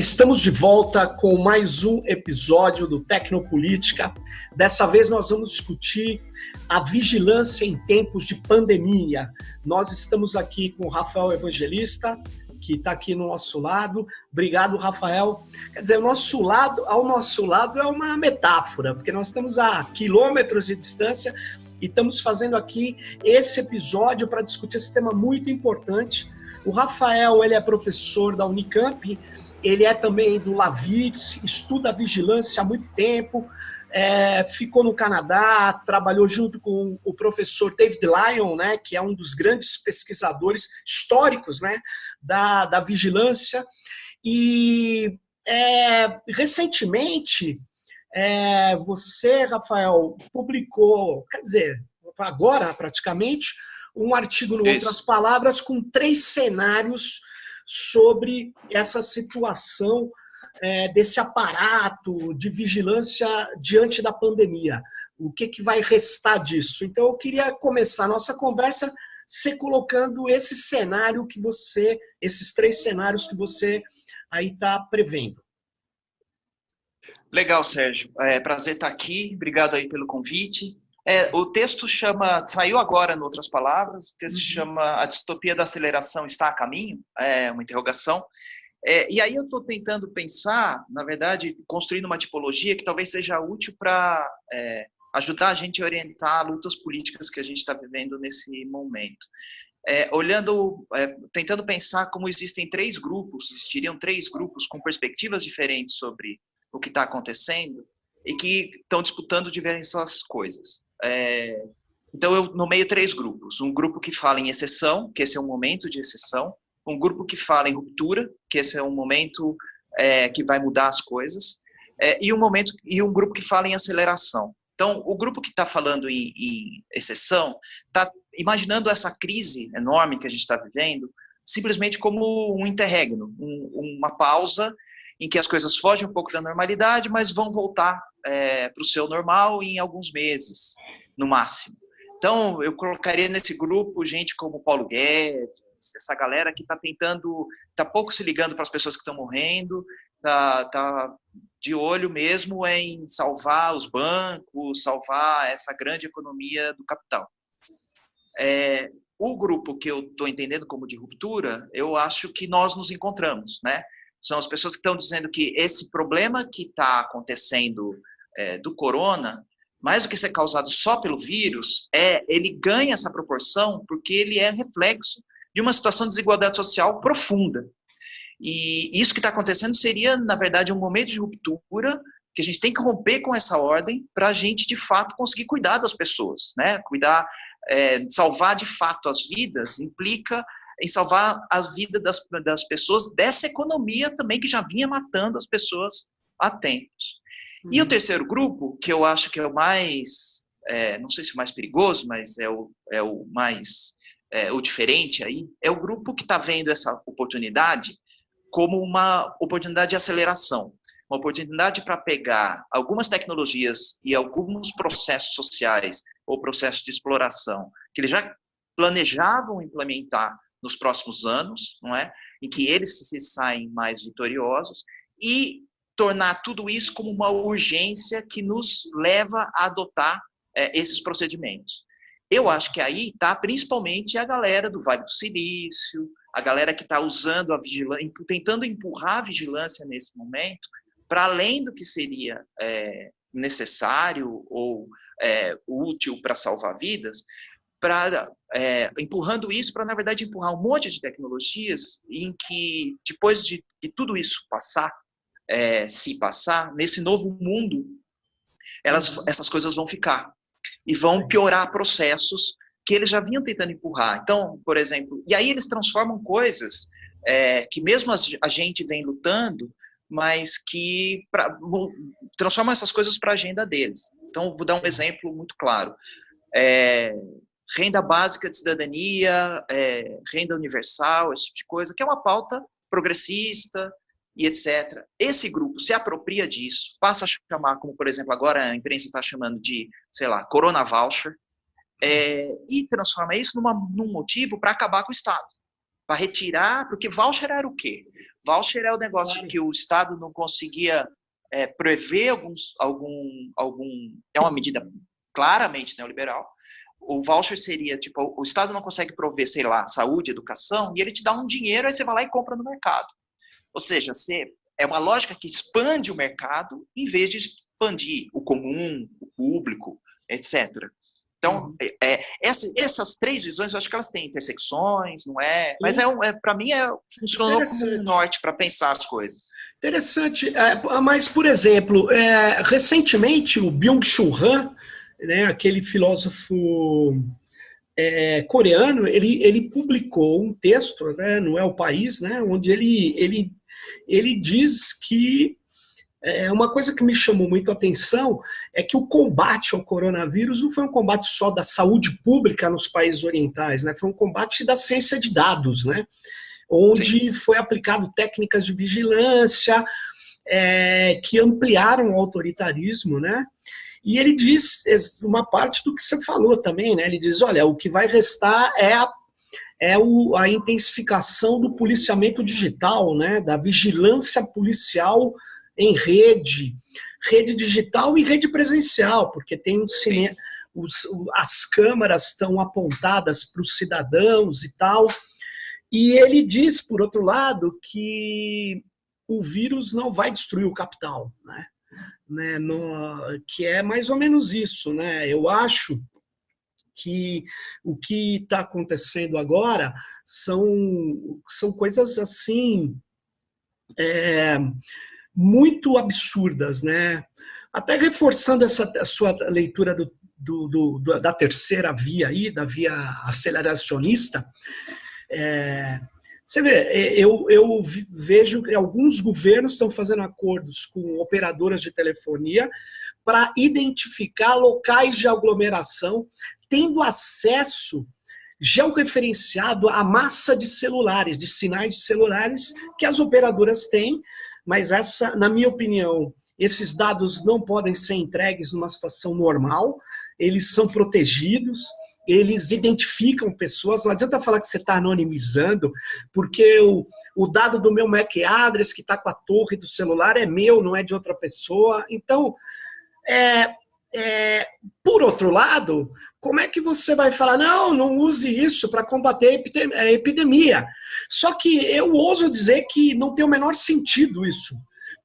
Estamos de volta com mais um episódio do Tecnopolítica. Dessa vez nós vamos discutir a vigilância em tempos de pandemia. Nós estamos aqui com o Rafael Evangelista, que está aqui no nosso lado. Obrigado, Rafael. Quer dizer, o nosso lado, ao nosso lado é uma metáfora, porque nós estamos a quilômetros de distância e estamos fazendo aqui esse episódio para discutir esse tema muito importante. O Rafael, ele é professor da Unicamp, ele é também do Lavitz, estuda vigilância há muito tempo, é, ficou no Canadá, trabalhou junto com o professor David Lyon, né, que é um dos grandes pesquisadores históricos né, da, da vigilância. E é, recentemente, é, você, Rafael, publicou, quer dizer, agora praticamente, um artigo, em outras palavras, com três cenários sobre essa situação é, desse aparato de vigilância diante da pandemia. O que, que vai restar disso? Então, eu queria começar a nossa conversa se colocando esse cenário que você, esses três cenários que você aí está prevendo. Legal, Sérgio. É prazer estar aqui. Obrigado aí pelo convite. É, o texto chama, saiu agora, em outras palavras, o texto uhum. chama A Distopia da Aceleração Está a Caminho? É uma interrogação. É, e aí eu estou tentando pensar, na verdade, construindo uma tipologia que talvez seja útil para é, ajudar a gente a orientar lutas políticas que a gente está vivendo nesse momento. É, olhando, é, tentando pensar como existem três grupos, existiriam três grupos com perspectivas diferentes sobre o que está acontecendo e que estão disputando diversas coisas. É, então, eu nomeio três grupos. Um grupo que fala em exceção, que esse é um momento de exceção. Um grupo que fala em ruptura, que esse é um momento é, que vai mudar as coisas. É, e, um momento, e um grupo que fala em aceleração. Então, o grupo que está falando em, em exceção está imaginando essa crise enorme que a gente está vivendo simplesmente como um interregno, um, uma pausa em que as coisas fogem um pouco da normalidade, mas vão voltar é, para o seu normal em alguns meses, no máximo. Então, eu colocaria nesse grupo gente como Paulo Guedes, essa galera que está tentando, está pouco se ligando para as pessoas que estão morrendo, está tá de olho mesmo em salvar os bancos, salvar essa grande economia do capital. É, o grupo que eu estou entendendo como de ruptura, eu acho que nós nos encontramos, né? São as pessoas que estão dizendo que esse problema que está acontecendo é, do corona, mais do que ser causado só pelo vírus, é ele ganha essa proporção porque ele é reflexo de uma situação de desigualdade social profunda. E isso que está acontecendo seria, na verdade, um momento de ruptura que a gente tem que romper com essa ordem para a gente, de fato, conseguir cuidar das pessoas, né? Cuidar, é, salvar de fato as vidas implica em salvar a vida das, das pessoas dessa economia também que já vinha matando as pessoas há tempos. Uhum. E o uhum. terceiro grupo, que eu acho que é o mais, é, não sei se é o mais perigoso, mas é o, é o mais, é, o diferente aí, é o grupo que está vendo essa oportunidade como uma oportunidade de aceleração, uma oportunidade para pegar algumas tecnologias e alguns processos sociais ou processos de exploração que eles já planejavam implementar nos próximos anos, não é? Em que eles se saem mais vitoriosos e tornar tudo isso como uma urgência que nos leva a adotar é, esses procedimentos. Eu acho que aí está principalmente a galera do Vale do Silício, a galera que está usando a vigilância, tentando empurrar a vigilância nesse momento, para além do que seria é, necessário ou é, útil para salvar vidas, para é, empurrando isso para na verdade empurrar um monte de tecnologias em que depois de, de tudo isso passar é, se passar, nesse novo mundo, elas, essas coisas vão ficar. E vão piorar processos que eles já vinham tentando empurrar. Então, por exemplo, e aí eles transformam coisas é, que mesmo a gente vem lutando, mas que pra, transformam essas coisas para a agenda deles. Então, vou dar um exemplo muito claro. É, renda básica de cidadania, é, renda universal, esse tipo de coisa, que é uma pauta progressista, e etc. Esse grupo se apropria disso, passa a chamar, como por exemplo agora a imprensa está chamando de, sei lá, Corona Voucher, é, e transforma isso numa, num motivo para acabar com o Estado, para retirar, porque voucher era o quê? Voucher é o negócio que o Estado não conseguia é, prever alguns, algum, algum. É uma medida claramente neoliberal. O voucher seria tipo: o Estado não consegue prover, sei lá, saúde, educação, e ele te dá um dinheiro, aí você vai lá e compra no mercado. Ou seja, você, é uma lógica que expande o mercado em vez de expandir o comum, o público, etc. Então, uhum. é, é, essa, essas três visões, eu acho que elas têm intersecções, não é? Mas é, é para mim é, funcionou como um norte para pensar as coisas. Interessante. É, mas, por exemplo, é, recentemente o Byung-Chul Han, né, aquele filósofo é, coreano, ele, ele publicou um texto, né, não é o país, né, onde ele, ele, ele diz que é, uma coisa que me chamou muito a atenção é que o combate ao coronavírus não foi um combate só da saúde pública nos países orientais, né? foi um combate da ciência de dados, né? onde Sim. foi aplicado técnicas de vigilância é, que ampliaram o autoritarismo, né? E ele diz uma parte do que você falou também, né? Ele diz, olha, o que vai restar é a, é o, a intensificação do policiamento digital, né? Da vigilância policial em rede, rede digital e rede presencial, porque tem um cinema, os, as câmaras estão apontadas para os cidadãos e tal. E ele diz, por outro lado, que o vírus não vai destruir o capital, né? Né no, que é mais ou menos isso. Né? Eu acho que o que está acontecendo agora são, são coisas assim... É, muito absurdas, né? Até reforçando essa sua leitura do, do, do, da terceira via aí, da via aceleracionista, é, você vê, é, eu, eu vejo que alguns governos estão fazendo acordos com operadoras de telefonia para identificar locais de aglomeração, tendo acesso georreferenciado à massa de celulares, de sinais de celulares que as operadoras têm, mas essa, na minha opinião, esses dados não podem ser entregues numa situação normal, eles são protegidos, eles identificam pessoas, não adianta falar que você está anonimizando, porque o, o dado do meu MAC address que está com a torre do celular é meu, não é de outra pessoa. Então, é, é, por outro lado, como é que você vai falar, não, não use isso para combater a epidemia? Só que eu ouso dizer que não tem o menor sentido isso.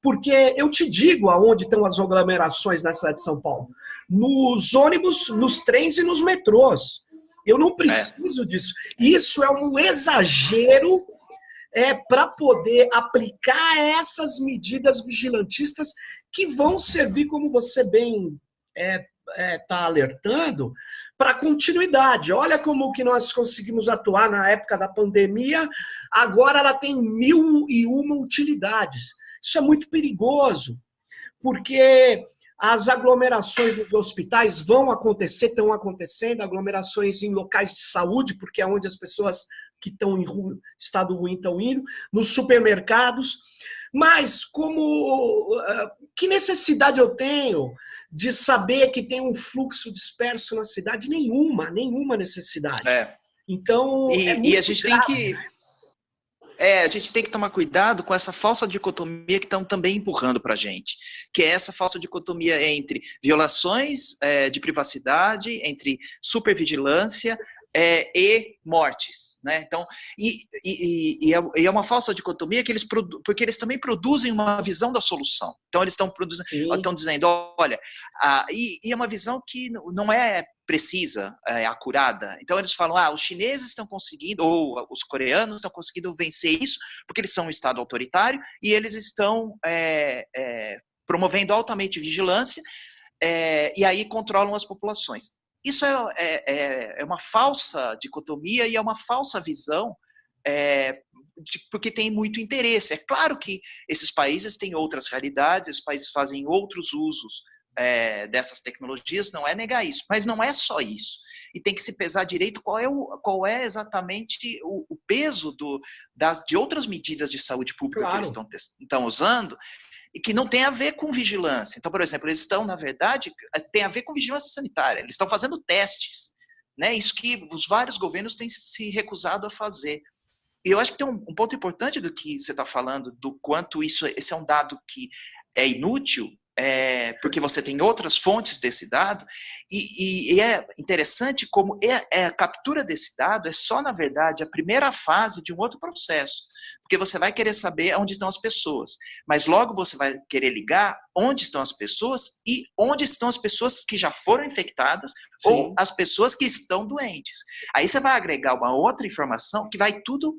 Porque eu te digo aonde estão as aglomerações na cidade de São Paulo. Nos ônibus, nos trens e nos metrôs. Eu não preciso é. disso. Isso é um exagero é, para poder aplicar essas medidas vigilantistas que vão servir, como você bem está é, é, tá alertando, para continuidade. Olha como que nós conseguimos atuar na época da pandemia, agora ela tem mil e uma utilidades. Isso é muito perigoso, porque as aglomerações nos hospitais vão acontecer, estão acontecendo, aglomerações em locais de saúde, porque é onde as pessoas que estão em estado ruim estão indo, nos supermercados. Mas como ah, que necessidade eu tenho de saber que tem um fluxo disperso na cidade? Nenhuma, nenhuma necessidade. É. Então, e, é e a gente grave, tem que né? É, a gente tem que tomar cuidado com essa falsa dicotomia que estão também empurrando para a gente, que é essa falsa dicotomia entre violações é, de privacidade, entre supervigilância, é, e mortes, né? Então, e, e, e, é, é, uma falsa dicotomia que eles porque eles também produzem uma visão da solução. Então eles estão produzindo, estão dizendo, olha, e, e, é uma visão que não é precisa, é acurada. Então eles falam, ah, os chineses estão conseguindo ou os coreanos estão conseguindo vencer isso porque eles são um estado autoritário e eles estão é, é, promovendo altamente vigilância é, e aí controlam as populações. Isso é, é, é, é uma falsa dicotomia e é uma falsa visão, é, de, porque tem muito interesse. É claro que esses países têm outras realidades, esses países fazem outros usos é, dessas tecnologias, não é negar isso, mas não é só isso. E tem que se pesar direito qual é, o, qual é exatamente o, o peso do, das, de outras medidas de saúde pública claro. que eles estão, estão usando e que não tem a ver com vigilância. Então, por exemplo, eles estão, na verdade, eh, tem a ver com vigilância sanitária. Eles estão fazendo testes, né? Isso que os vários governos têm se recusado a fazer. eu acho que tem um, um ponto importante do que você está falando, do quanto isso, esse é um dado que é inútil, é, porque você tem outras fontes desse dado, e, e, e é interessante como é, é, a captura desse dado é só, na verdade, a primeira fase de um outro processo, porque você vai querer saber onde estão as pessoas, mas logo você vai querer ligar onde estão as pessoas e onde estão as pessoas que já foram infectadas Sim. ou as pessoas que estão doentes. Aí você vai agregar uma outra informação que vai tudo.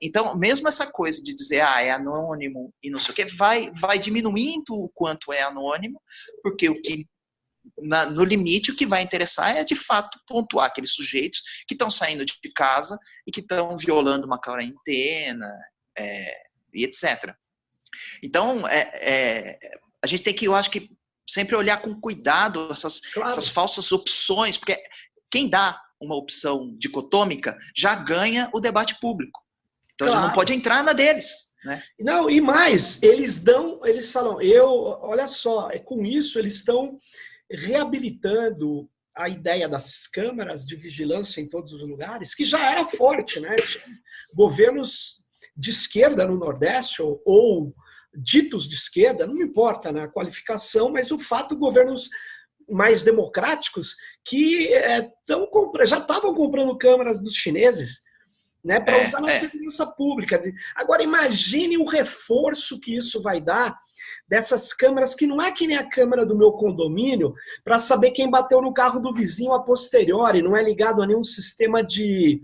Então, mesmo essa coisa de dizer, ah, é anônimo e não sei o que, vai, vai diminuindo o quanto é anônimo, porque o que na, no limite, o que vai interessar é, de fato, pontuar aqueles sujeitos que estão saindo de casa e que estão violando uma quarentena, é, e etc. Então, é, é, a gente tem que, eu acho que, sempre olhar com cuidado essas, claro. essas falsas opções, porque quem dá uma opção dicotômica já ganha o debate público. Então claro. a gente não pode entrar na deles. Né? Não, e mais, eles dão, eles falam, eu, olha só, é com isso eles estão reabilitando a ideia das câmaras de vigilância em todos os lugares, que já era forte, né? Governos de esquerda no Nordeste ou, ou ditos de esquerda, não importa na qualificação, mas o fato governos mais democráticos que é, tão, já estavam comprando câmeras dos chineses né, para é, usar na é. segurança pública. Agora imagine o reforço que isso vai dar dessas câmeras que não é que nem a câmera do meu condomínio para saber quem bateu no carro do vizinho a posteriori, não é ligado a nenhum sistema de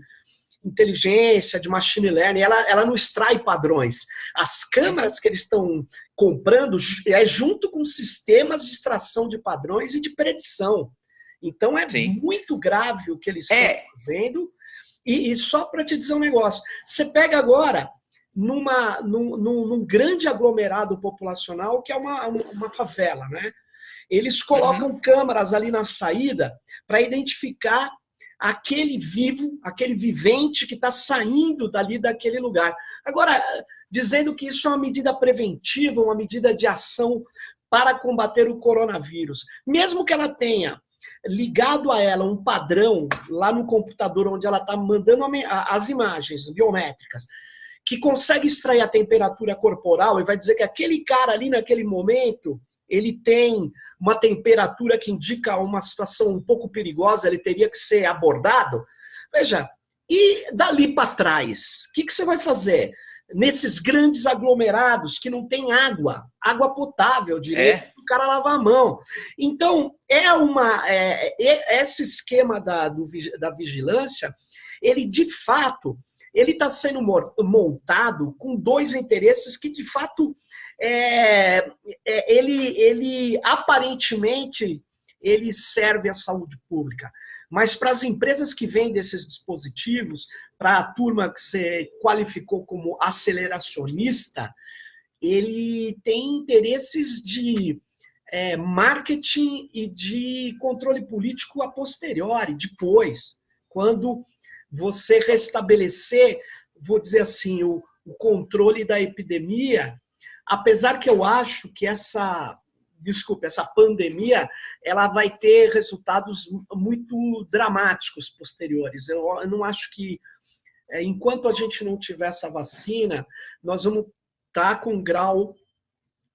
inteligência, de machine learning, ela, ela não extrai padrões. As câmeras que eles estão comprando é junto com sistemas de extração de padrões e de predição. Então é Sim. muito grave o que eles é. estão fazendo. E, e só para te dizer um negócio, você pega agora numa, num, num, num, grande aglomerado populacional que é uma, uma favela, né? Eles colocam uhum. câmeras ali na saída para identificar aquele vivo, aquele vivente que está saindo dali daquele lugar. Agora, dizendo que isso é uma medida preventiva, uma medida de ação para combater o coronavírus. Mesmo que ela tenha ligado a ela um padrão lá no computador onde ela está mandando as imagens biométricas, que consegue extrair a temperatura corporal e vai dizer que aquele cara ali naquele momento ele tem uma temperatura que indica uma situação um pouco perigosa, ele teria que ser abordado. Veja, e dali para trás, o que, que você vai fazer? Nesses grandes aglomerados que não tem água, água potável direito, é. o cara lavar a mão. Então, é uma. É, é, esse esquema da, do, da vigilância, ele de fato ele está sendo montado com dois interesses que, de fato, é, é, ele, ele aparentemente ele serve à saúde pública. Mas para as empresas que vendem esses dispositivos, para a turma que você qualificou como aceleracionista, ele tem interesses de é, marketing e de controle político a posteriori, depois, quando você restabelecer, vou dizer assim, o, o controle da epidemia, apesar que eu acho que essa, desculpe, essa pandemia, ela vai ter resultados muito dramáticos posteriores. Eu, não acho que, é, enquanto a gente não tiver essa vacina, nós vamos estar tá com um grau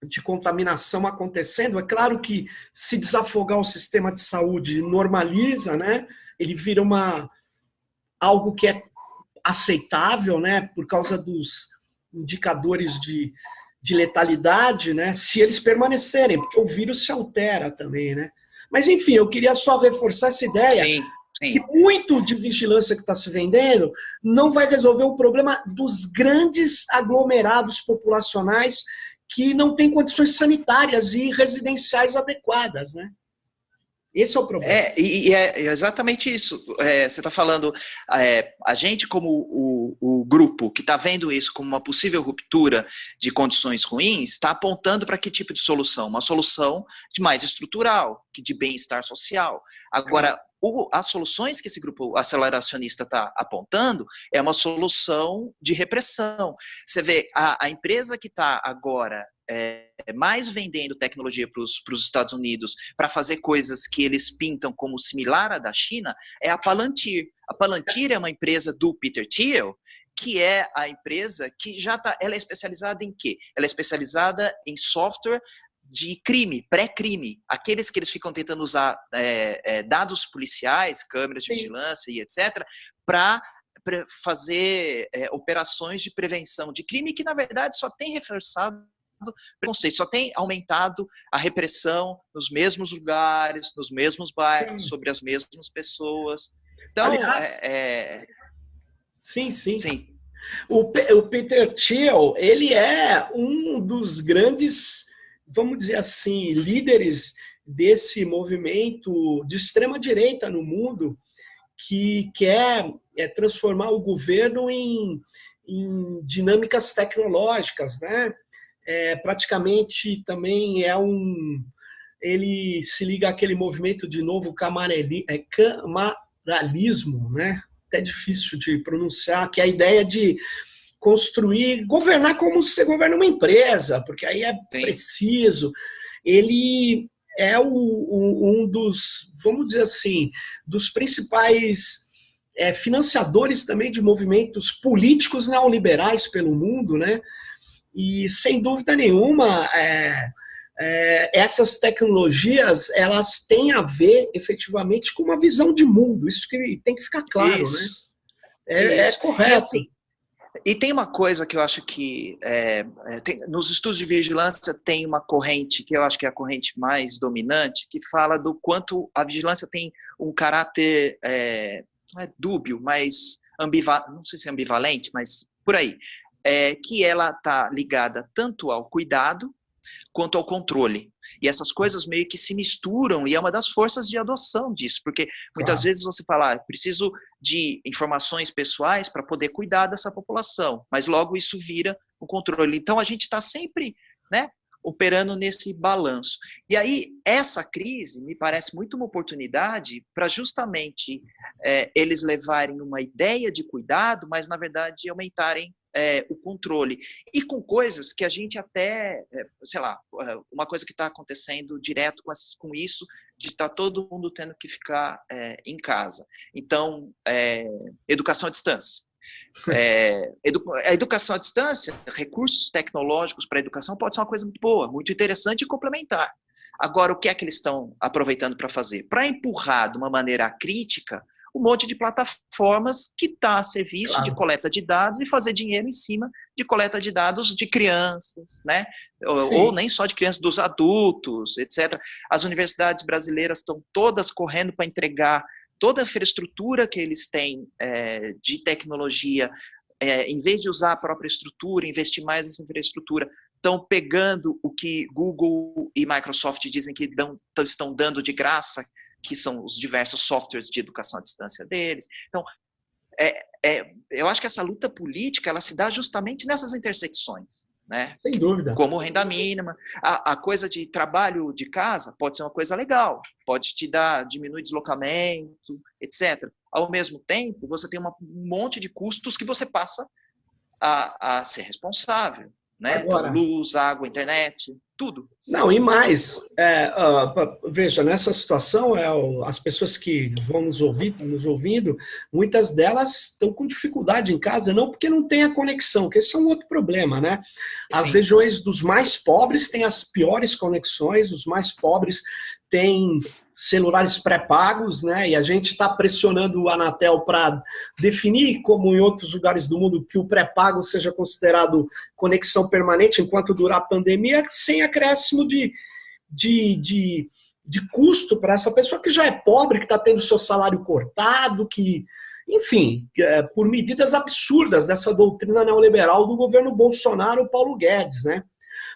de contaminação acontecendo. É claro que se desafogar o sistema de saúde normaliza, né? Ele vira uma algo que é aceitável, né? Por causa dos indicadores de de letalidade, né, se eles permanecerem, porque o vírus se altera também, né? Mas, enfim, eu queria só reforçar essa ideia sim, sim. que muito de vigilância que está se vendendo não vai resolver o problema dos grandes aglomerados populacionais que não têm condições sanitárias e residenciais adequadas, né? Esse é o problema. É, e, é exatamente isso. É, você está falando, é, a gente como o, o grupo que está vendo isso como uma possível ruptura de condições ruins, está apontando para que tipo de solução? Uma solução de mais estrutural, que de bem-estar social. Agora, o, as soluções que esse grupo aceleracionista está apontando é uma solução de repressão. Você vê, a, a empresa que está agora é, mais vendendo tecnologia para os Estados Unidos para fazer coisas que eles pintam como similar à da China é a Palantir. A Palantir é uma empresa do Peter Thiel que é a empresa que já está, ela é especializada em quê? Ela é especializada em software de crime, pré-crime, aqueles que eles ficam tentando usar é, é, dados policiais, câmeras de Sim. vigilância e etc., para fazer é, operações de prevenção de crime que, na verdade, só tem reforçado preconceito, só tem aumentado a repressão nos mesmos lugares, nos mesmos bairros, sim. sobre as mesmas pessoas. Então, Aliás, é, é... sim, sim. sim. O, o Peter Thiel, ele é um dos grandes, vamos dizer assim, líderes desse movimento de extrema direita no mundo que quer é, transformar o governo em, em dinâmicas tecnológicas, né? é, praticamente também é um... Ele se liga àquele movimento de novo camareli, é, camaralismo, né? Até difícil de pronunciar, que é a ideia de construir, governar como se você governa uma empresa, porque aí é Sim. preciso. Ele é o, o, um dos, vamos dizer assim, dos principais é, financiadores também de movimentos políticos neoliberais pelo mundo, né? E, sem dúvida nenhuma, é, é, essas tecnologias elas têm a ver efetivamente com uma visão de mundo. Isso que tem que ficar claro, Isso. né? É, é correto. Assim, e tem uma coisa que eu acho que é, é, tem, nos estudos de vigilância tem uma corrente que eu acho que é a corrente mais dominante que fala do quanto a vigilância tem um caráter é, não é dúbio, mas ambivalente, não sei se é ambivalente, mas por aí. É, que ela está ligada tanto ao cuidado quanto ao controle. E essas coisas meio que se misturam e é uma das forças de adoção disso, porque muitas claro. vezes você fala, ah, preciso de informações pessoais para poder cuidar dessa população, mas logo isso vira o controle. Então a gente está sempre, né, operando nesse balanço. E aí essa crise me parece muito uma oportunidade para justamente é, eles levarem uma ideia de cuidado, mas na verdade aumentarem é, o controle. E com coisas que a gente até, é, sei lá, é, uma coisa que está acontecendo direto com, com isso, de estar tá todo mundo tendo que ficar é, em casa. Então, é, educação à distância. É, edu a educação à distância, recursos tecnológicos para a educação pode ser uma coisa muito boa, muito interessante e complementar. Agora, o que é que eles estão aproveitando para fazer? Para empurrar de uma maneira crítica um monte de plataformas que está a serviço claro. de coleta de dados e fazer dinheiro em cima de coleta de dados de crianças, né? Ou, ou, nem só de crianças, dos adultos, etc. As universidades brasileiras estão todas correndo para entregar toda a infraestrutura que eles têm é, de tecnologia, é, em vez de usar a própria estrutura, investir mais nessa infraestrutura, estão pegando o que Google e Microsoft dizem que dão, estão dando de graça, que são os diversos softwares de educação à distância deles. Então, é, é, eu acho que essa luta política ela se dá justamente nessas intersecções. Né? Sem dúvida. Como renda mínima. A, a, coisa de trabalho de casa pode ser uma coisa legal, pode te dar, diminuir deslocamento, etc. Ao mesmo tempo, você tem uma, um monte de custos que você passa a, a ser responsável né? Agora, luz, água, internet, tudo. Não, e mais, é, uh, veja, nessa situação, é, as pessoas que vão nos, ouvir, nos ouvindo, muitas delas estão com dificuldade em casa, não porque não tem a conexão, que esse é um outro problema, né? As Sim. regiões dos mais pobres têm as piores conexões, os mais pobres têm celulares pré-pagos, né? E a gente está pressionando o Anatel para definir, como em outros lugares do mundo, que o pré-pago seja considerado conexão permanente enquanto durar a pandemia, sem acréscimo de, de, de, de custo para essa pessoa que já é pobre, que está tendo seu salário cortado, que, enfim, é, por medidas absurdas dessa doutrina neoliberal do governo Bolsonaro, Paulo Guedes, né?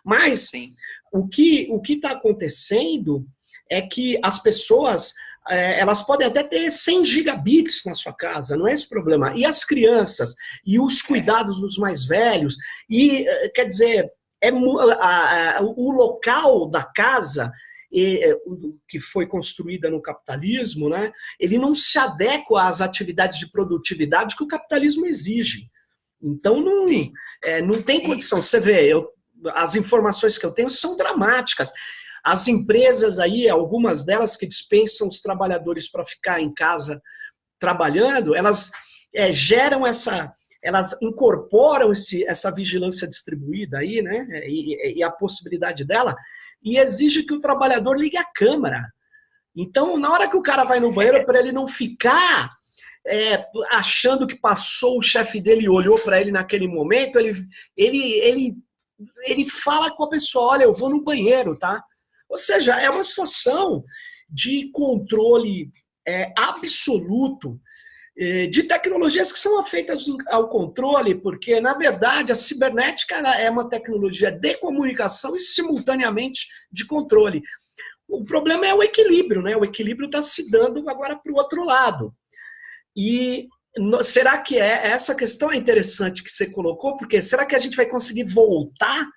Mas Sim. o que o está acontecendo é que as pessoas é, elas podem até ter 100 gigabits na sua casa, não é esse problema. E as crianças, e os cuidados dos mais velhos, e é, quer dizer, é, a, a, o local da casa é, que foi construída no capitalismo, né, ele não se adequa às atividades de produtividade que o capitalismo exige. Então não, é, não tem condição. Você vê, eu, as informações que eu tenho são dramáticas. As empresas aí, algumas delas que dispensam os trabalhadores para ficar em casa trabalhando, elas é, geram essa, elas incorporam esse, essa vigilância distribuída aí, né, e, e a possibilidade dela, e exige que o trabalhador ligue a câmera. Então, na hora que o cara vai no banheiro, para ele não ficar é, achando que passou o chefe dele e olhou para ele naquele momento, ele, ele, ele, ele fala com a pessoa, olha, eu vou no banheiro, tá? Ou seja, é uma situação de controle é, absoluto é, de tecnologias que são feitas ao controle, porque, na verdade, a cibernética é uma tecnologia de comunicação e, simultaneamente, de controle. O problema é o equilíbrio, né? O equilíbrio está se dando agora para o outro lado. E será que é essa questão é interessante que você colocou? Porque será que a gente vai conseguir voltar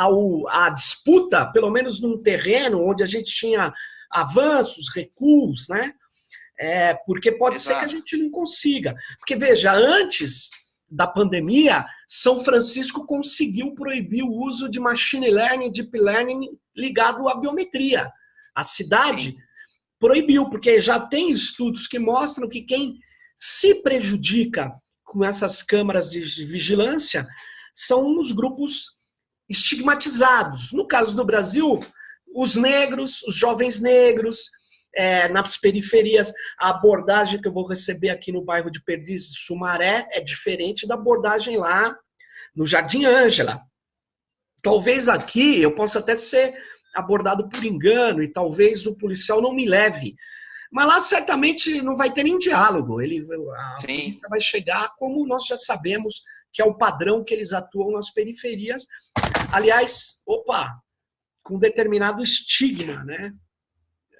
ao, à disputa, pelo menos num terreno onde a gente tinha avanços, recuos, né? É, porque pode Exato. ser que a gente não consiga. Porque, veja, antes da pandemia, São Francisco conseguiu proibir o uso de machine learning, deep learning ligado à biometria. A cidade Sim. proibiu, porque já tem estudos que mostram que quem se prejudica com essas câmaras de vigilância são os grupos estigmatizados. No caso do Brasil, os negros, os jovens negros, é, nas periferias, a abordagem que eu vou receber aqui no bairro de Perdizes, Sumaré, é diferente da abordagem lá no Jardim Ângela. Talvez aqui eu possa até ser abordado por engano e talvez o policial não me leve mas lá certamente não vai ter nem diálogo. Ele, a Sim. polícia vai chegar como nós já sabemos que é o padrão que eles atuam nas periferias. Aliás, opa, com determinado estigma, né?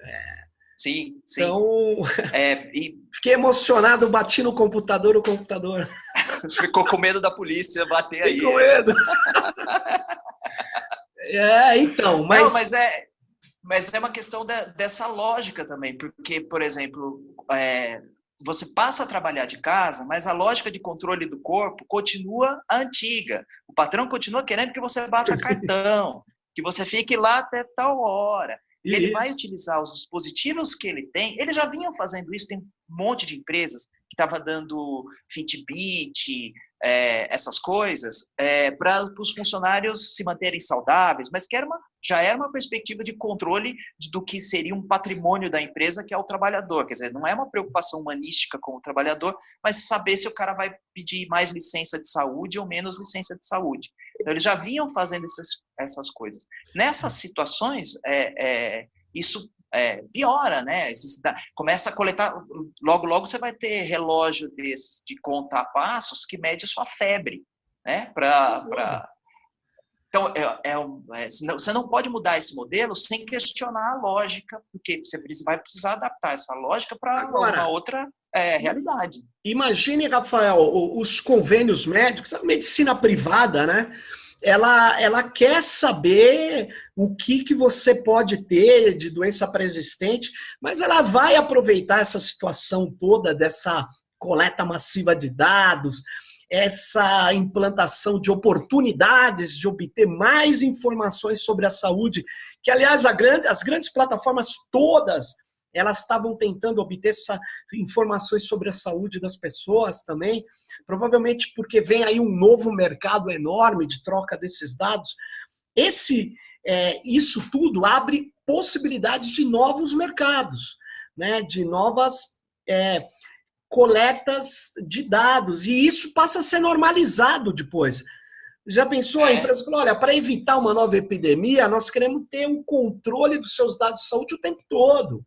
É, sim, sim. Então, é, e... fiquei emocionado, bati no computador, o computador. Ficou com medo da polícia bater aí. Ficou com medo. é, então, mas... Não, mas é, mas é uma questão de, dessa lógica também, porque, por exemplo, é, você passa a trabalhar de casa, mas a lógica de controle do corpo continua antiga. O patrão continua querendo que você bata cartão, que você fique lá até tal hora. E ele vai utilizar os dispositivos que ele tem. Eles já vinham fazendo isso, tem um monte de empresas que estava dando Fitbit, é, essas coisas, é, para os funcionários se manterem saudáveis, mas que era uma, já era uma perspectiva de controle de, do que seria um patrimônio da empresa, que é o trabalhador. Quer dizer, não é uma preocupação humanística com o trabalhador, mas saber se o cara vai pedir mais licença de saúde ou menos licença de saúde. Então, eles já vinham fazendo essas, essas coisas. Nessas situações, é, é isso é, piora, né? Começa a coletar, logo, logo você vai ter relógio desses de contar passos que mede sua febre, né? Pra, pra... Então, é, é, é, você não pode mudar esse modelo sem questionar a lógica, porque você vai precisar adaptar essa lógica para uma outra é, realidade. Imagine, Rafael, os convênios médicos, a medicina privada, né? Ela, ela quer saber o que, que você pode ter de doença pré-existente, mas ela vai aproveitar essa situação toda dessa coleta massiva de dados, essa implantação de oportunidades de obter mais informações sobre a saúde, que, aliás, grande, as grandes plataformas todas elas estavam tentando obter informações sobre a saúde das pessoas também, provavelmente porque vem aí um novo mercado enorme de troca desses dados. Esse, é, isso tudo abre possibilidades de novos mercados, né, de novas é, coletas de dados, e isso passa a ser normalizado depois. Já pensou? A empresa falou, olha, para evitar uma nova epidemia, nós queremos ter o um controle dos seus dados de saúde o tempo todo.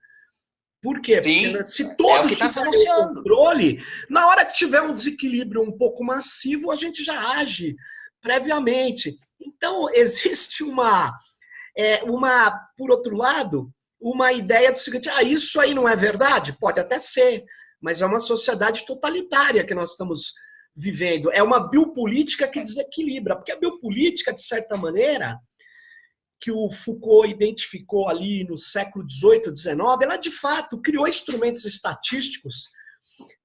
Por quê? Sim, Porque se todos é tá tiverem controle, na hora que tiver um desequilíbrio um pouco massivo, a gente já age previamente. Então, existe uma, é, uma, por outro lado, uma ideia do seguinte, ah, isso aí não é verdade? Pode até ser, mas é uma sociedade totalitária que nós estamos vivendo. É uma biopolítica que desequilibra, porque a biopolítica, de certa maneira, que o Foucault identificou ali no século XVIII, XIX, ela de fato criou instrumentos estatísticos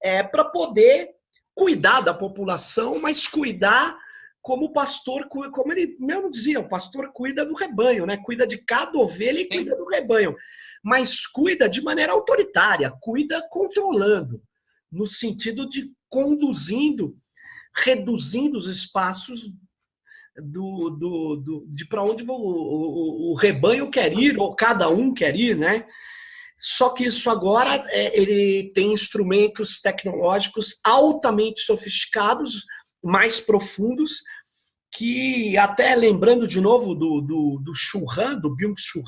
é, para poder cuidar da população, mas cuidar como o pastor, como ele mesmo dizia, o pastor cuida do rebanho, né? cuida de cada ovelha e cuida do rebanho, mas cuida de maneira autoritária, cuida controlando, no sentido de conduzindo reduzindo os espaços do, do, do de para onde o, o, o, rebanho quer ir, ou cada um quer ir, né? Só que isso agora é, ele tem instrumentos tecnológicos altamente sofisticados, mais profundos, que até lembrando de novo do, do, do Churran, do Byung-Chul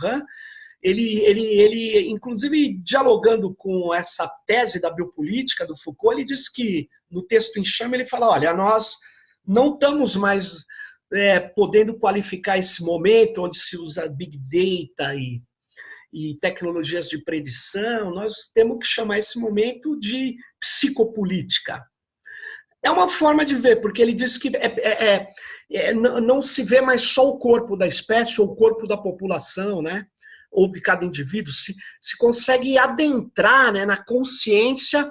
ele, ele, ele, inclusive, dialogando com essa tese da biopolítica do Foucault, ele diz que, no texto em chama, ele fala, olha, nós não estamos mais é, podendo qualificar esse momento onde se usa Big Data e, e tecnologias de predição, nós temos que chamar esse momento de psicopolítica. É uma forma de ver, porque ele diz que é, é, é, é não se vê mais só o corpo da espécie ou o corpo da população, né? ou de cada indivíduo, se, se consegue adentrar né, na consciência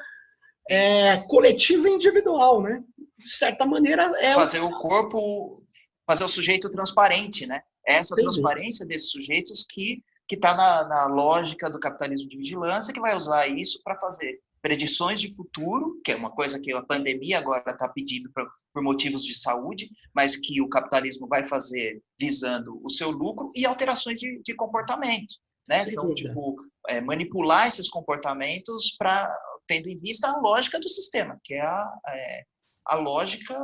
é, coletiva e individual. Né? De certa maneira... É fazer o corpo, fazer o sujeito transparente. Né? É essa Entendi. transparência desses sujeitos que que está na, na lógica do capitalismo de vigilância, que vai usar isso para fazer predições de futuro, que é uma coisa que a pandemia agora está pedindo por, por motivos de saúde, mas que o capitalismo vai fazer visando o seu lucro e alterações de, de comportamento. Né? Então, tipo, é, manipular esses comportamentos para tendo em vista a lógica do sistema, que é a, é, a lógica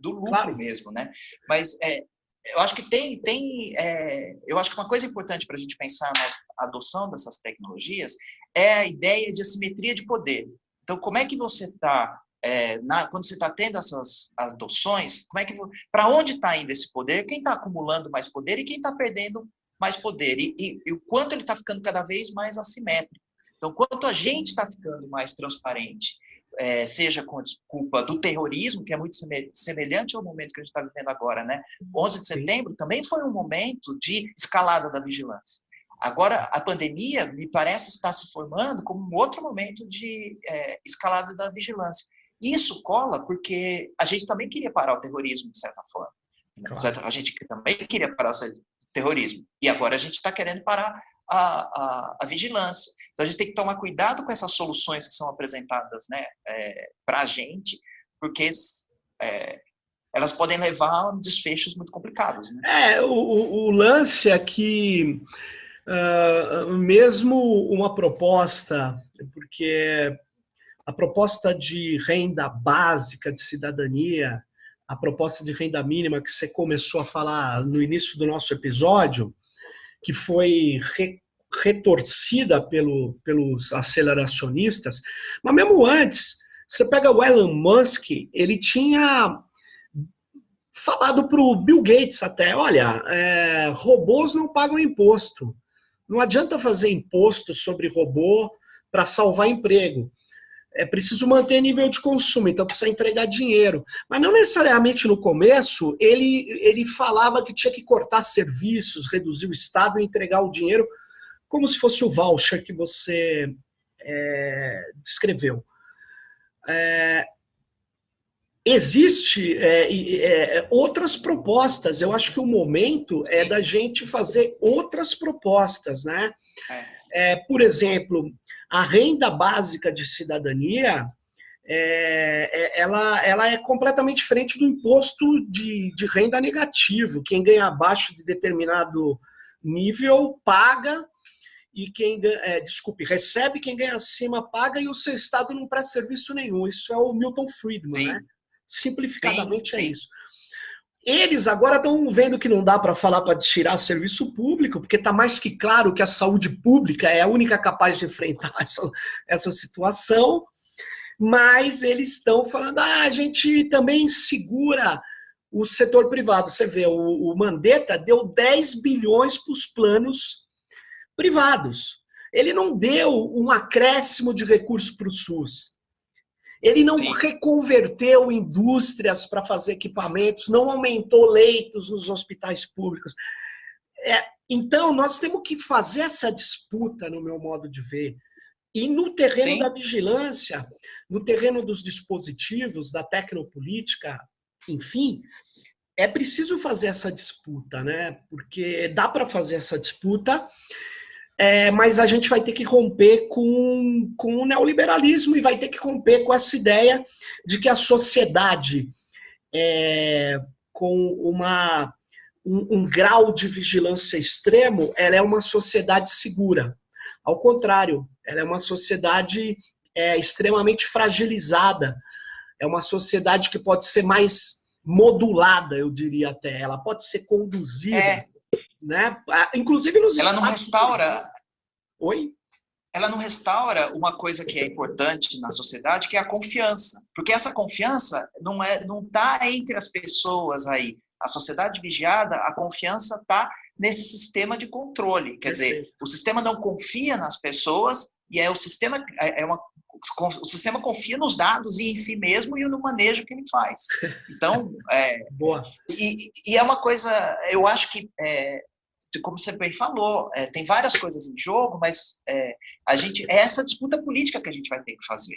do lucro claro. mesmo, né? Mas é, eu acho que tem, tem é, eu acho que uma coisa importante para a gente pensar na adoção dessas tecnologias é a ideia de assimetria de poder. Então, como é que você está, é, quando você está tendo essas adoções, como é que para onde está indo esse poder? Quem está acumulando mais poder e quem está perdendo mais poder? E, e, e o quanto ele está ficando cada vez mais assimétrico. Então, quanto a gente está ficando mais transparente é, seja com a desculpa do terrorismo, que é muito semelhante ao momento que a gente está vivendo agora, né? 11 de setembro também foi um momento de escalada da vigilância. Agora, a pandemia, me parece estar se formando como um outro momento de é, escalada da vigilância. Isso cola porque a gente também queria parar o terrorismo, de certa forma. Claro. A gente também queria parar o terrorismo. E agora a gente está querendo parar a, a, a, vigilância. Então, a gente tem que tomar cuidado com essas soluções que são apresentadas né, é, para a gente, porque é, elas podem levar a desfechos muito complicados. Né? É, o, o lance é que, uh, mesmo uma proposta, porque a proposta de renda básica de cidadania, a proposta de renda mínima que você começou a falar no início do nosso episódio, que foi re, retorcida pelo, pelos aceleracionistas, mas mesmo antes, você pega o Elon Musk, ele tinha falado para o Bill Gates até, olha, é, robôs não pagam imposto, não adianta fazer imposto sobre robô para salvar emprego é preciso manter nível de consumo, então precisa entregar dinheiro. Mas não necessariamente no começo, ele, ele falava que tinha que cortar serviços, reduzir o Estado e entregar o dinheiro como se fosse o voucher que você é, descreveu. É, existe é, é, outras propostas. Eu acho que o momento é da gente fazer outras propostas, né? É. É, por exemplo, a renda básica de cidadania, é, é, ela, ela é completamente diferente do imposto de, de renda negativo. Quem ganha abaixo de determinado nível paga e quem é, desculpe, recebe, quem ganha acima paga e o seu Estado não presta serviço nenhum. Isso é o Milton Friedman, sim. né? Simplificadamente sim, é sim. é isso. Eles agora estão vendo que não dá para falar para tirar serviço público, porque está mais que claro que a saúde pública é a única capaz de enfrentar essa, essa situação, mas eles estão falando, ah, a gente também segura o setor privado. Você vê, o, o Mandetta deu 10 bilhões para os planos privados. Ele não deu um acréscimo de recursos para o SUS. Ele não Sim. reconverteu indústrias para fazer equipamentos, não aumentou leitos nos hospitais públicos. É, então, nós temos que fazer essa disputa, no meu modo de ver. E no terreno Sim. da vigilância, no terreno dos dispositivos, da tecnopolítica, enfim, é preciso fazer essa disputa, né? Porque dá para fazer essa disputa é, mas a gente vai ter que romper com, com o neoliberalismo e vai ter que romper com essa ideia de que a sociedade é, com uma, um, um grau de vigilância extremo, ela é uma sociedade segura. Ao contrário, ela é uma sociedade é, extremamente fragilizada. É uma sociedade que pode ser mais modulada, eu diria até. Ela pode ser conduzida. Né? Inclusive nos Ela não restaura. Oi? Ela não restaura uma coisa que é importante na sociedade, que é a confiança. Porque essa confiança não é não está entre as pessoas aí. A sociedade vigiada, a confiança está nesse sistema de controle. Quer dizer, o sistema não confia nas pessoas e é o sistema é, é uma o sistema confia nos dados e em si mesmo e no manejo que ele faz. Então, é, Boa. E, e, é uma coisa, eu acho que, é, como você bem falou, é, tem várias coisas em jogo, mas é, a gente é essa disputa política que a gente vai ter que fazer.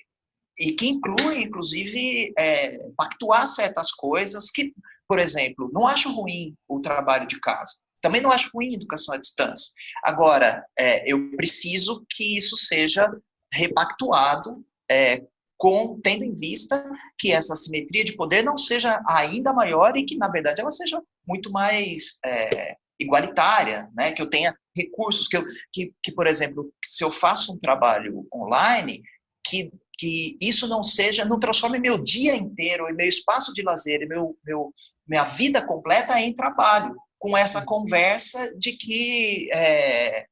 E que inclui, inclusive, é, pactuar certas coisas que, por exemplo, não acho ruim o trabalho de casa. Também não acho ruim educação à distância. Agora, é, eu preciso que isso seja repactuado, é, com, tendo em vista que essa simetria de poder não seja ainda maior e que, na verdade, ela seja muito mais é, igualitária, né? que eu tenha recursos, que, eu, que, que, por exemplo, se eu faço um trabalho online, que, que isso não seja, não transforme meu dia inteiro, e meu espaço de lazer, e meu, meu, minha vida completa em trabalho, com essa conversa de que, é,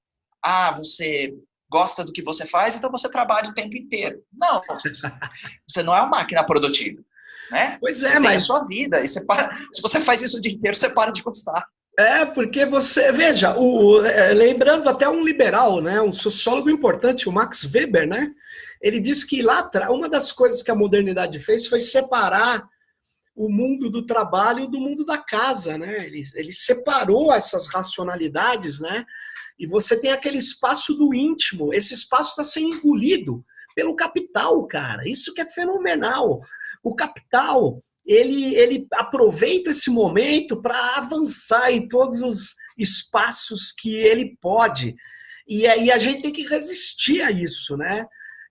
ah, você gosta do que você faz, então você trabalha o tempo inteiro. Não, você não é uma máquina produtiva. Né? Pois é, você mas. a sua vida. E você para... Se você faz isso o dia inteiro, você para de gostar. É, porque você, veja, o, é, lembrando até um liberal, né, um sociólogo importante, o Max Weber, né, ele disse que lá atrás, uma das coisas que a modernidade fez foi separar o mundo do trabalho do mundo da casa, né, ele, ele separou essas racionalidades, né, e você tem aquele espaço do íntimo. Esse espaço está sendo engolido pelo capital, cara. Isso que é fenomenal. O capital, ele, ele aproveita esse momento para avançar em todos os espaços que ele pode. E aí a gente tem que resistir a isso, né?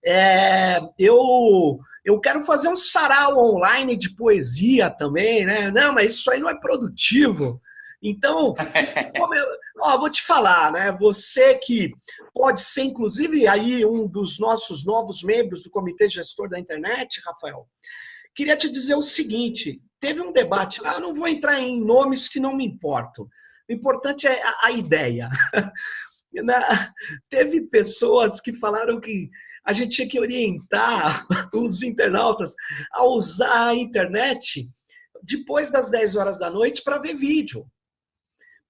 É, eu, eu quero fazer um sarau online de poesia também, né? Não, mas isso aí não é produtivo. Então, eu, ó, vou te falar, né? Você que pode ser, inclusive, aí um dos nossos novos membros do Comitê Gestor da Internet, Rafael, queria te dizer o seguinte: teve um debate lá, eu não vou entrar em nomes que não me importam. O importante é a, a ideia. Na, teve pessoas que falaram que a gente tinha que orientar os internautas a usar a internet depois das 10 horas da noite para ver vídeo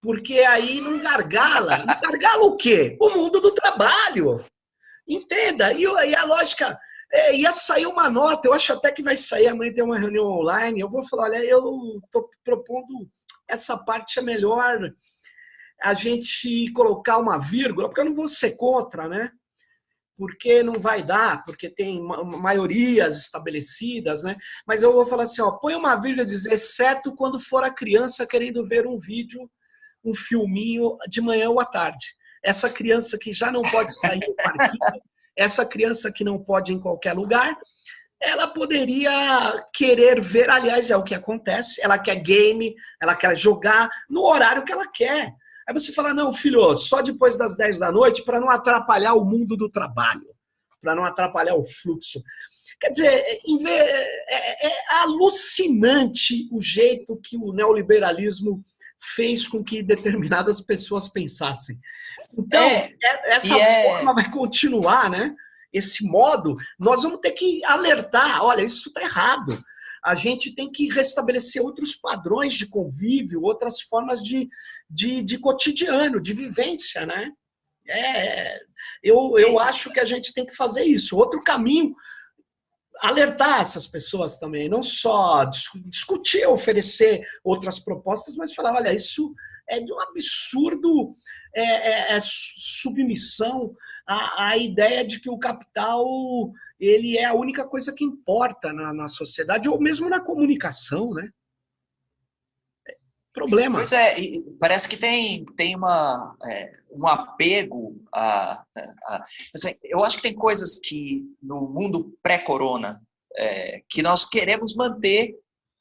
porque aí não gargala. Não gargala o quê? O mundo do trabalho. Entenda? E, e a lógica, é, ia sair uma nota, eu acho até que vai sair, amanhã tem uma reunião online, eu vou falar, olha, eu estou propondo essa parte é melhor a gente colocar uma vírgula, porque eu não vou ser contra, né? Porque não vai dar, porque tem maiorias estabelecidas, né? Mas eu vou falar assim, ó, põe uma vírgula dizer, exceto quando for a criança querendo ver um vídeo um filminho de manhã ou à tarde. Essa criança que já não pode sair do parquinho, essa criança que não pode ir em qualquer lugar, ela poderia querer ver, aliás, é o que acontece, ela quer game, ela quer jogar no horário que ela quer. Aí você fala, não, filho, só depois das 10 da noite para não atrapalhar o mundo do trabalho, para não atrapalhar o fluxo. Quer dizer, é, é, é, alucinante o jeito que o neoliberalismo fez com que determinadas pessoas pensassem. Então, é, é essa é... forma vai continuar, né? Esse modo, nós vamos ter que alertar, olha, isso está errado. A gente tem que restabelecer outros padrões de convívio, outras formas de, de, de cotidiano, de vivência, né? É, eu, eu acho que a gente tem que fazer isso. Outro caminho alertar essas pessoas também, não só discutir, oferecer outras propostas, mas falar, olha, isso é de um absurdo é, é, é submissão à, à, ideia de que o capital ele é a única coisa que importa na, na sociedade, ou mesmo na comunicação, né? Problema. Pois é, parece que tem, tem uma, é, um apego a, a, assim, Eu acho que tem coisas que no mundo pré-corona é, que nós queremos manter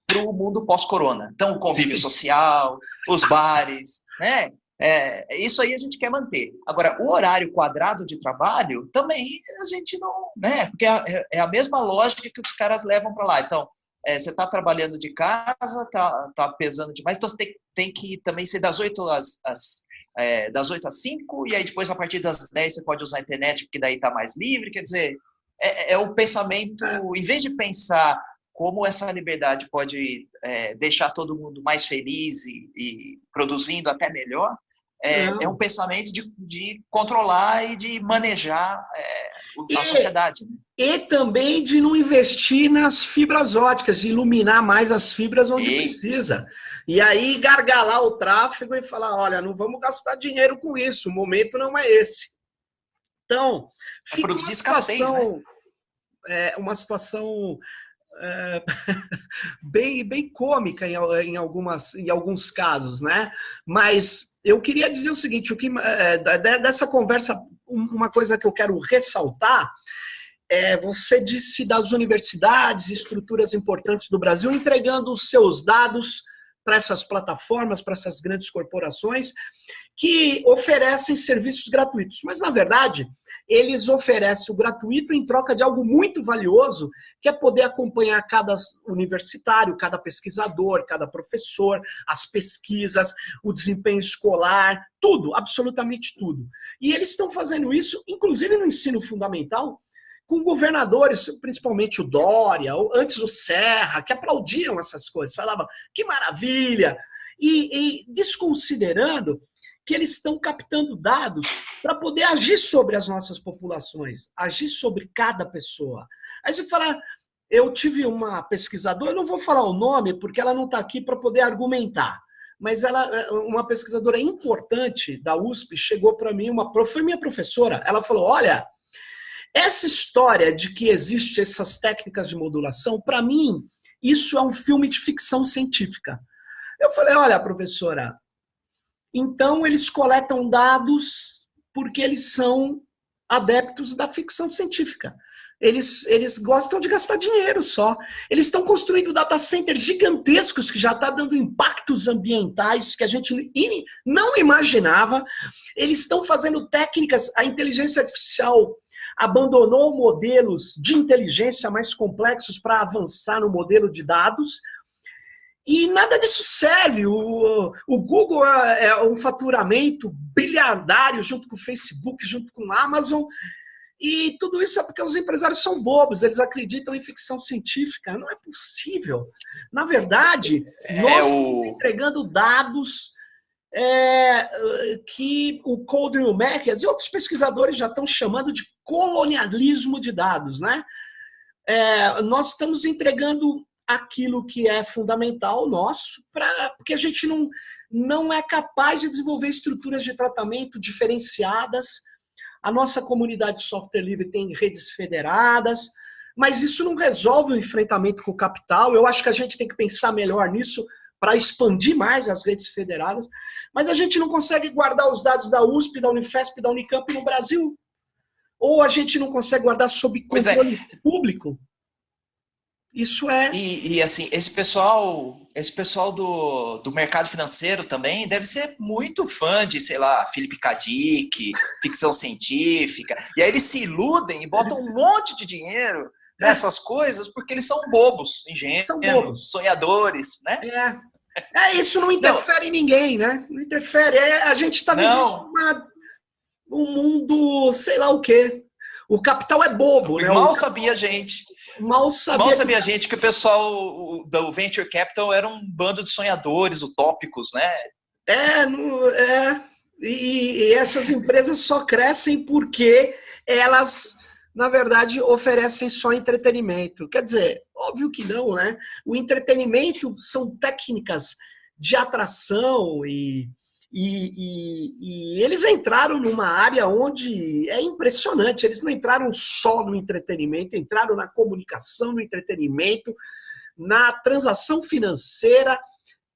para o mundo pós-corona. Então, o convívio social, os bares, né? É, isso aí a gente quer manter. Agora, o horário quadrado de trabalho, também a gente não, né? Porque é, é a mesma lógica que os caras levam para lá. Então, é, você está trabalhando de casa, está tá pesando demais, então você tem, tem que também ser das 8 às, às é, das 8 às 5, e aí depois a partir das 10 você pode usar a internet, porque daí está mais livre, quer dizer, é, é o pensamento, é. em vez de pensar como essa liberdade pode é, deixar todo mundo mais feliz e, e produzindo até melhor, é, é, um pensamento de, de, controlar e de manejar é, a e, sociedade. Né? E também de não investir nas fibras óticas, de iluminar mais as fibras onde e... precisa. E aí gargalar o tráfego e falar, olha, não vamos gastar dinheiro com isso, o momento não é esse. Então, é fica produzir uma situação, escassez, né? é, uma situação é, bem, bem cômica em, em, algumas, em alguns casos, né? Mas eu queria dizer o seguinte, o que, é, dessa conversa, uma coisa que eu quero ressaltar é, você disse das universidades, estruturas importantes do Brasil, entregando os seus dados para essas plataformas, para essas grandes corporações, que oferecem serviços gratuitos. Mas, na verdade, eles oferecem o gratuito em troca de algo muito valioso, que é poder acompanhar cada universitário, cada pesquisador, cada professor, as pesquisas, o desempenho escolar, tudo, absolutamente tudo. E eles estão fazendo isso, inclusive no ensino fundamental, com governadores, principalmente o Dória, antes o Serra, que aplaudiam essas coisas, falavam que maravilha, e, e desconsiderando que eles estão captando dados para poder agir sobre as nossas populações, agir sobre cada pessoa. Aí você fala, eu tive uma pesquisadora, eu não vou falar o nome porque ela não está aqui para poder argumentar, mas ela, uma pesquisadora importante da USP chegou para mim, uma, foi minha professora, ela falou, olha, essa história de que existem essas técnicas de modulação, para mim, isso é um filme de ficção científica. Eu falei, olha, professora, então, eles coletam dados porque eles são adeptos da ficção científica. Eles, eles gostam de gastar dinheiro só. Eles estão construindo data centers gigantescos que já está dando impactos ambientais que a gente não imaginava. Eles estão fazendo técnicas, a inteligência artificial abandonou modelos de inteligência mais complexos para avançar no modelo de dados. E nada disso serve. O, o Google é, é um faturamento bilhardário junto com o Facebook, junto com a Amazon. E tudo isso é porque os empresários são bobos, eles acreditam em ficção científica. Não é possível. Na verdade, é nós o... entregando dados é, que o Coldry Mac e outros pesquisadores já estão chamando de colonialismo de dados. Né? É, nós estamos entregando aquilo que é fundamental nosso, pra, porque a gente não, não é capaz de desenvolver estruturas de tratamento diferenciadas. A nossa comunidade de software livre tem redes federadas, mas isso não resolve o enfrentamento com o capital. Eu acho que a gente tem que pensar melhor nisso para expandir mais as redes federadas, mas a gente não consegue guardar os dados da USP, da Unifesp, da Unicamp no Brasil. Ou a gente não consegue guardar sob é. controle é. público. Isso é. E, e, assim, esse pessoal, esse pessoal do, do mercado financeiro também deve ser muito fã de, sei lá, Felipe Kadik, ficção científica. E aí eles se iludem e botam um monte de dinheiro nessas coisas porque eles são bobos, ingênuos, são bobos. sonhadores, né? É. É, isso não interfere não. em ninguém, né? Não interfere. É, a gente está vivendo uma, um mundo, sei lá o quê. O capital é bobo, né? Mal sabia a gente. Mal sabia, Mal sabia a gente que o pessoal do Venture Capital era um bando de sonhadores utópicos, né? É, é. E, e essas empresas só crescem porque elas, na verdade, oferecem só entretenimento. Quer dizer, óbvio que não, né? O entretenimento são técnicas de atração e e, e, e, eles entraram numa área onde é impressionante. Eles não entraram só no entretenimento, entraram na comunicação, no entretenimento, na transação financeira,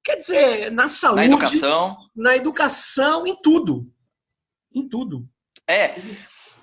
quer dizer, na saúde, na educação, na educação, em tudo, em tudo. É.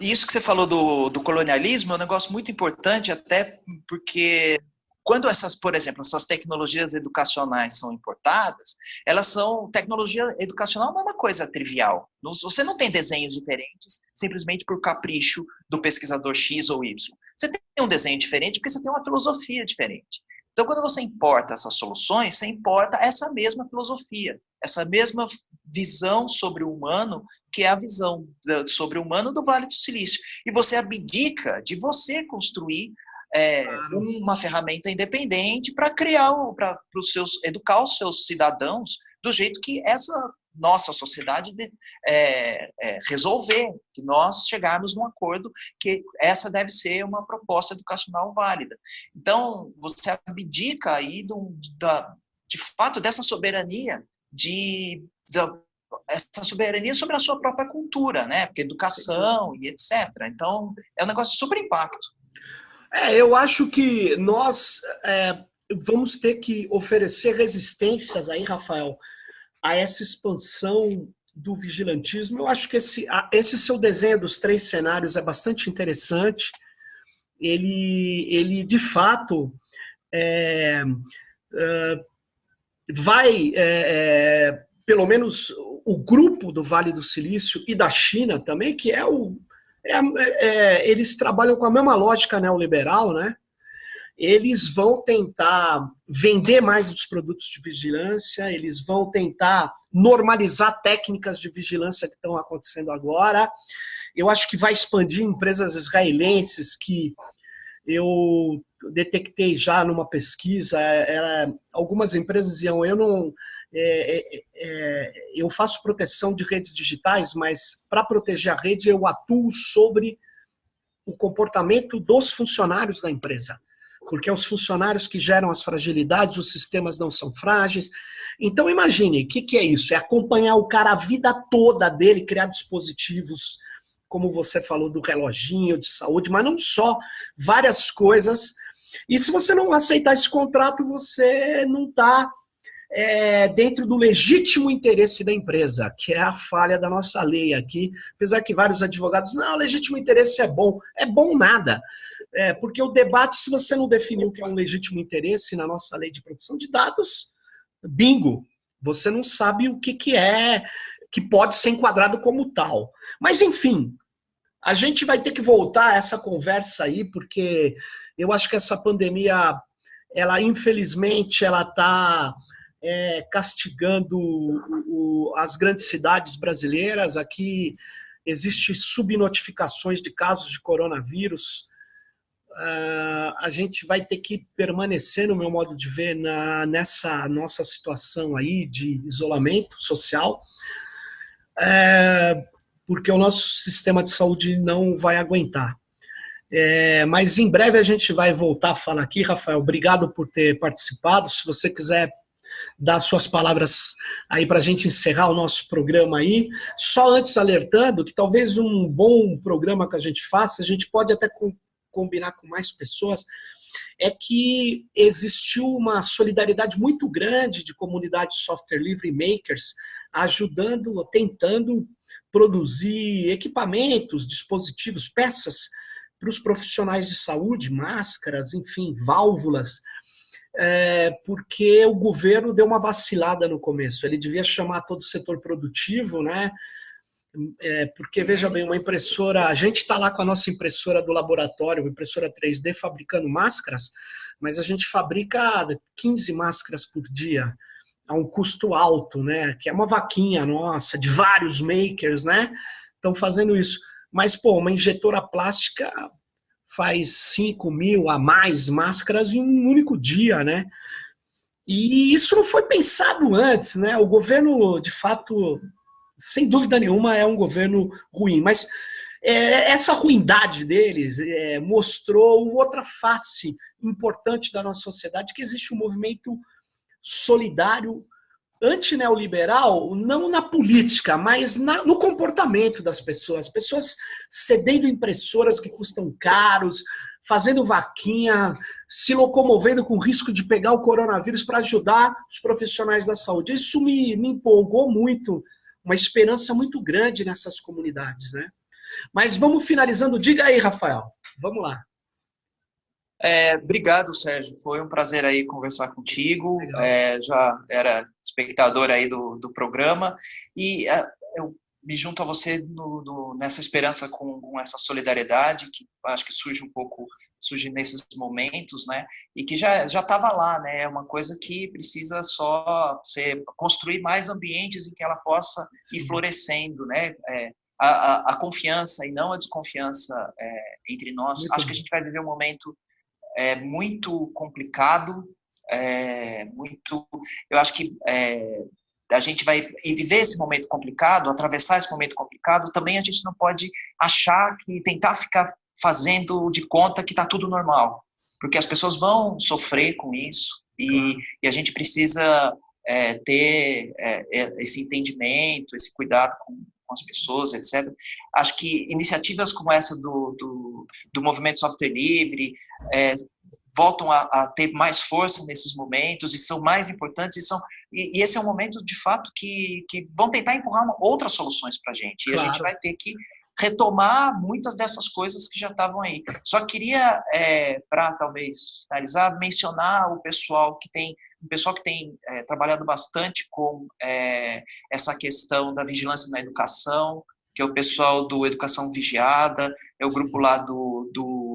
E isso que você falou do, do colonialismo é um negócio muito importante, até porque quando essas, por exemplo, essas tecnologias educacionais são importadas, elas são, tecnologia educacional não é uma coisa trivial. Você não tem desenhos diferentes simplesmente por capricho do pesquisador X ou Y. Você tem um desenho diferente porque você tem uma filosofia diferente. Então, quando você importa essas soluções, você importa essa mesma filosofia, essa mesma visão sobre o humano, que é a visão sobre o humano do Vale do Silício. E você abdica de você construir é, claro. uma ferramenta independente para criar, para os seus, educar os seus cidadãos do jeito que essa nossa sociedade de, é, é, resolver, que nós chegarmos num acordo que essa deve ser uma proposta educacional válida. Então, você abdica aí do, da, de fato dessa soberania, de, da, essa soberania sobre a sua própria cultura, né? Porque educação e etc. Então, é um negócio de super impacto. É, eu acho que nós é, vamos ter que oferecer resistências aí, Rafael, a essa expansão do vigilantismo. Eu acho que esse, esse seu desenho dos três cenários é bastante interessante. Ele, ele de fato, é, é, vai, é, é, pelo menos o grupo do Vale do Silício e da China também, que é o. É, é, eles trabalham com a mesma lógica neoliberal, né? eles vão tentar vender mais os produtos de vigilância, eles vão tentar normalizar técnicas de vigilância que estão acontecendo agora. Eu acho que vai expandir empresas israelenses que eu detectei já numa pesquisa, era, algumas empresas iam, eu não, é, é, é, eu faço proteção de redes digitais, mas para proteger a rede eu atuo sobre o comportamento dos funcionários da empresa porque é os funcionários que geram as fragilidades, os sistemas não são frágeis. Então imagine, o que, que é isso? É acompanhar o cara a vida toda dele, criar dispositivos, como você falou, do reloginho de saúde, mas não só, várias coisas. E se você não aceitar esse contrato, você não está é, dentro do legítimo interesse da empresa, que é a falha da nossa lei aqui, apesar que vários advogados, não, legítimo interesse é bom. É bom nada. É, porque o debate, se você não definiu o que é um legítimo interesse na nossa lei de proteção de dados, bingo, você não sabe o que, que é, que pode ser enquadrado como tal. Mas, enfim, a gente vai ter que voltar a essa conversa aí, porque eu acho que essa pandemia, ela infelizmente, ela está é, castigando o, o, as grandes cidades brasileiras. Aqui existe subnotificações de casos de coronavírus, uh, a gente vai ter que permanecer, no meu modo de ver, na, nessa nossa situação aí de isolamento social, é, porque o nosso sistema de saúde não vai aguentar. É, mas em breve a gente vai voltar a falar aqui, Rafael. Obrigado por ter participado. Se você quiser dar suas palavras aí para a gente encerrar o nosso programa aí. Só antes alertando que talvez um bom programa que a gente faça, a gente pode até combinar com mais pessoas, é que existiu uma solidariedade muito grande de comunidades software livre makers ajudando, tentando produzir equipamentos, dispositivos, peças para os profissionais de saúde, máscaras, enfim, válvulas, é, porque o governo deu uma vacilada no começo. Ele devia chamar todo o setor produtivo, né? É, porque, veja bem, uma impressora, a gente está lá com a nossa impressora do laboratório, uma impressora 3D, fabricando máscaras, mas a gente fabrica 15 máscaras por dia, a um custo alto, né? Que é uma vaquinha nossa, de vários makers, né? Estão fazendo isso. Mas, pô, uma injetora plástica faz 5 mil a mais máscaras em um único dia, né? E isso não foi pensado antes, né? O governo, de fato, sem dúvida nenhuma, é um governo ruim. Mas é, essa ruindade deles é, mostrou outra face importante da nossa sociedade, que existe um movimento solidário antineoliberal, não na política, mas na, no comportamento das pessoas. Pessoas cedendo impressoras que custam caros, fazendo vaquinha, se locomovendo com risco de pegar o coronavírus para ajudar os profissionais da saúde. Isso me, me empolgou muito uma esperança muito grande nessas comunidades, né? Mas vamos finalizando. Diga aí, Rafael. Vamos lá. É, obrigado, Sérgio. Foi um prazer aí conversar contigo. É, já era espectador aí do, do programa e é, eu me junto a você no, no, nessa esperança com, com, essa solidariedade que acho que surge um pouco surge nesses momentos, né? E que já já estava lá, né? É uma coisa que precisa só ser construir mais ambientes em que ela possa ir florescendo, né? É, a, a, a, confiança e não a desconfiança é, entre nós. Muito acho bom. que a gente vai viver um momento é, muito complicado, é, muito. Eu acho que é, a gente vai viver esse momento complicado, atravessar esse momento complicado. Também a gente não pode achar que tentar ficar fazendo de conta que está tudo normal, porque as pessoas vão sofrer com isso e, e a gente precisa é, ter é, é, esse entendimento, esse cuidado com, com as pessoas, etc. Acho que iniciativas como essa do, do, do movimento software livre é, voltam a, a, ter mais força nesses momentos e são mais importantes e são e, e esse é um momento de fato que, que vão tentar empurrar uma, outras soluções para a gente e claro. a gente vai ter que retomar muitas dessas coisas que já estavam aí. Só queria, é, para talvez finalizar, mencionar o pessoal que tem um pessoal que tem é, trabalhado bastante com é, essa questão da vigilância na educação, que é o pessoal do Educação Vigiada, é o grupo lá do,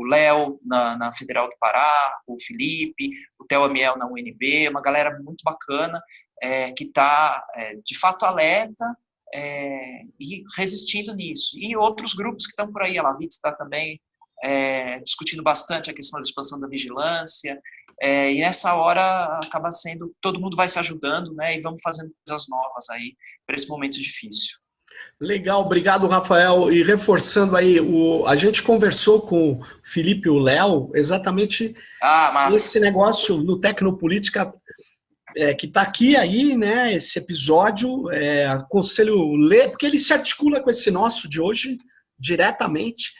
Léo, na, na, Federal do Pará, o Felipe, o Theo Amiel na UNB, uma galera muito bacana, é, que está, é, de fato, alerta é, e resistindo nisso. E outros grupos que estão por aí, a Lavitz está também é, discutindo bastante a questão da expansão da vigilância, é, e nessa hora acaba sendo, todo mundo vai se ajudando, né? E vamos fazendo coisas novas aí para esse momento difícil. Legal, obrigado, Rafael. E reforçando aí, o, a gente conversou com o Felipe e o Léo exatamente ah, esse negócio no Tecnopolítica é, que está aqui aí, né? Esse episódio, é, aconselho ler, porque ele se articula com esse nosso de hoje diretamente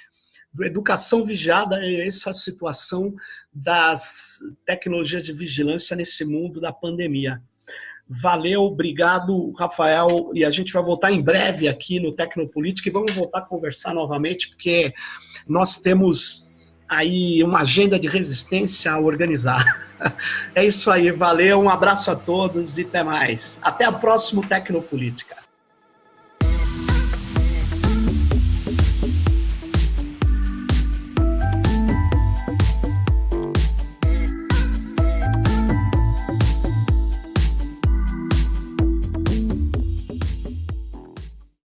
educação vigiada é essa situação das tecnologias de vigilância nesse mundo da pandemia. Valeu, obrigado, Rafael, e a gente vai voltar em breve aqui no Tecnopolítica e vamos voltar a conversar novamente, porque nós temos aí uma agenda de resistência a organizar. É isso aí, valeu, um abraço a todos e até mais. Até a próxima Tecnopolítica.